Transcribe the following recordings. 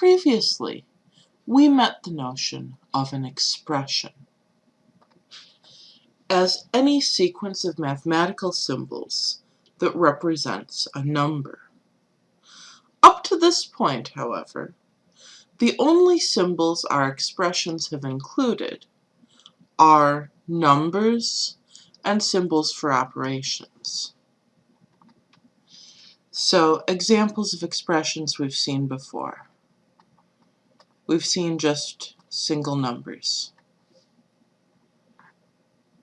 Previously, we met the notion of an expression as any sequence of mathematical symbols that represents a number. Up to this point, however, the only symbols our expressions have included are numbers and symbols for operations. So examples of expressions we've seen before. We've seen just single numbers.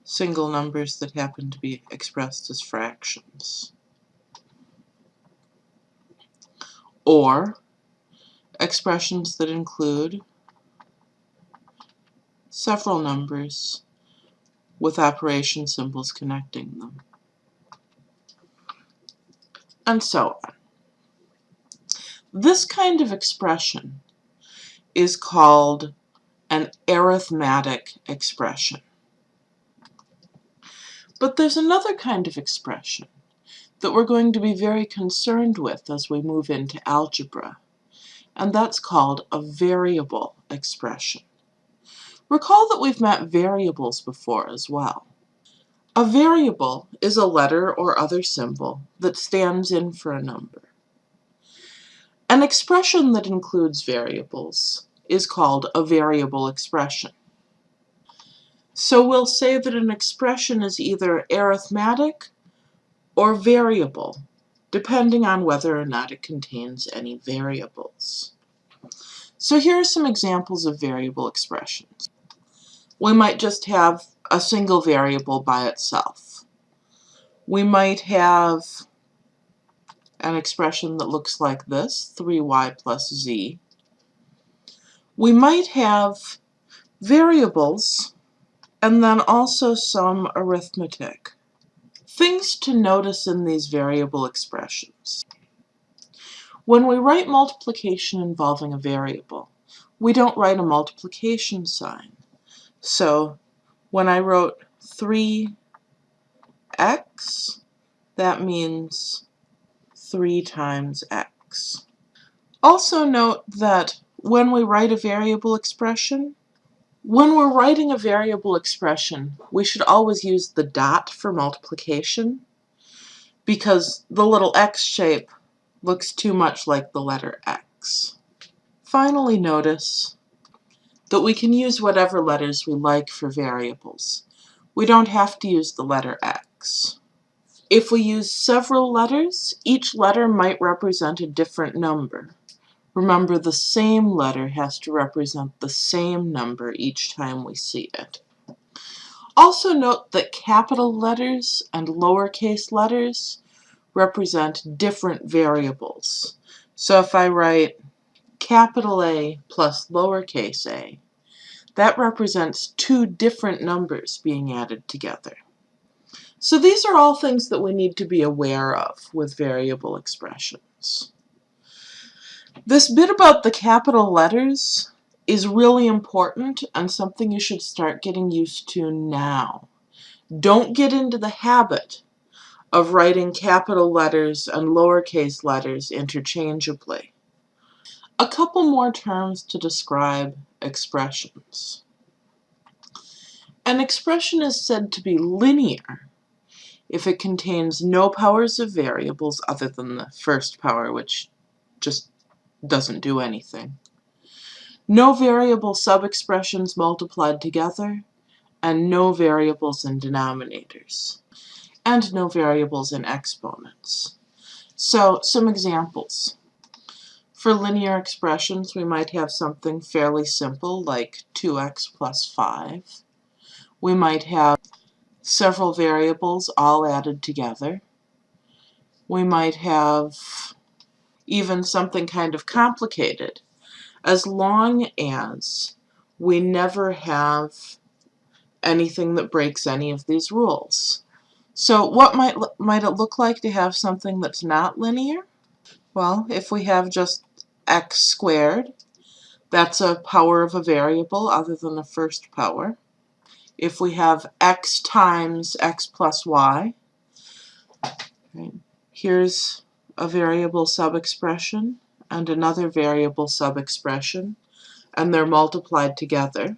Single numbers that happen to be expressed as fractions. Or expressions that include several numbers with operation symbols connecting them. And so on. This kind of expression is called an arithmetic expression. But there's another kind of expression that we're going to be very concerned with as we move into algebra, and that's called a variable expression. Recall that we've met variables before as well. A variable is a letter or other symbol that stands in for a number. An expression that includes variables is called a variable expression. So we'll say that an expression is either arithmetic or variable, depending on whether or not it contains any variables. So here are some examples of variable expressions we might just have a single variable by itself. We might have an expression that looks like this, 3y plus z. We might have variables and then also some arithmetic. Things to notice in these variable expressions. When we write multiplication involving a variable, we don't write a multiplication sign. So when I wrote 3x, that means 3 times x. Also note that when we write a variable expression, when we're writing a variable expression, we should always use the dot for multiplication because the little x shape looks too much like the letter x. Finally notice that we can use whatever letters we like for variables. We don't have to use the letter X. If we use several letters, each letter might represent a different number. Remember, the same letter has to represent the same number each time we see it. Also note that capital letters and lowercase letters represent different variables. So if I write capital A plus lowercase a, that represents two different numbers being added together. So these are all things that we need to be aware of with variable expressions. This bit about the capital letters is really important and something you should start getting used to now. Don't get into the habit of writing capital letters and lowercase letters interchangeably. A couple more terms to describe expressions. An expression is said to be linear if it contains no powers of variables other than the first power, which just doesn't do anything, no variable subexpressions multiplied together, and no variables in denominators, and no variables in exponents. So, some examples. For linear expressions, we might have something fairly simple like 2x plus 5. We might have several variables all added together. We might have even something kind of complicated as long as we never have anything that breaks any of these rules. So what might, might it look like to have something that's not linear? Well, if we have just x squared. That's a power of a variable other than the first power. If we have x times x plus y, right, here's a variable subexpression, and another variable sub-expression, and they're multiplied together.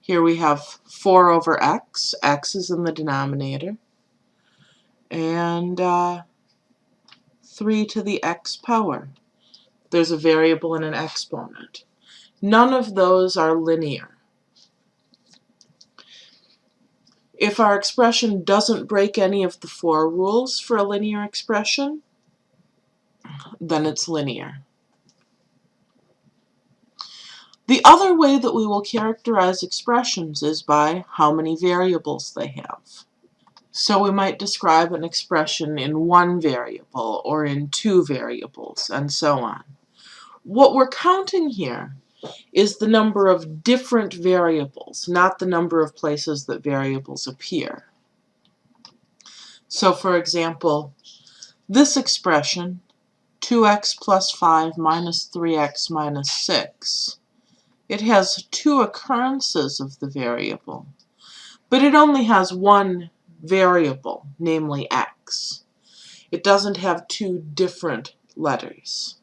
Here we have 4 over x, x is in the denominator, and uh, 3 to the x power. There's a variable and an exponent. None of those are linear. If our expression doesn't break any of the four rules for a linear expression, then it's linear. The other way that we will characterize expressions is by how many variables they have. So we might describe an expression in one variable or in two variables and so on. What we're counting here is the number of different variables, not the number of places that variables appear. So for example, this expression, 2x plus 5 minus 3x minus 6, it has two occurrences of the variable, but it only has one variable, namely x. It doesn't have two different letters.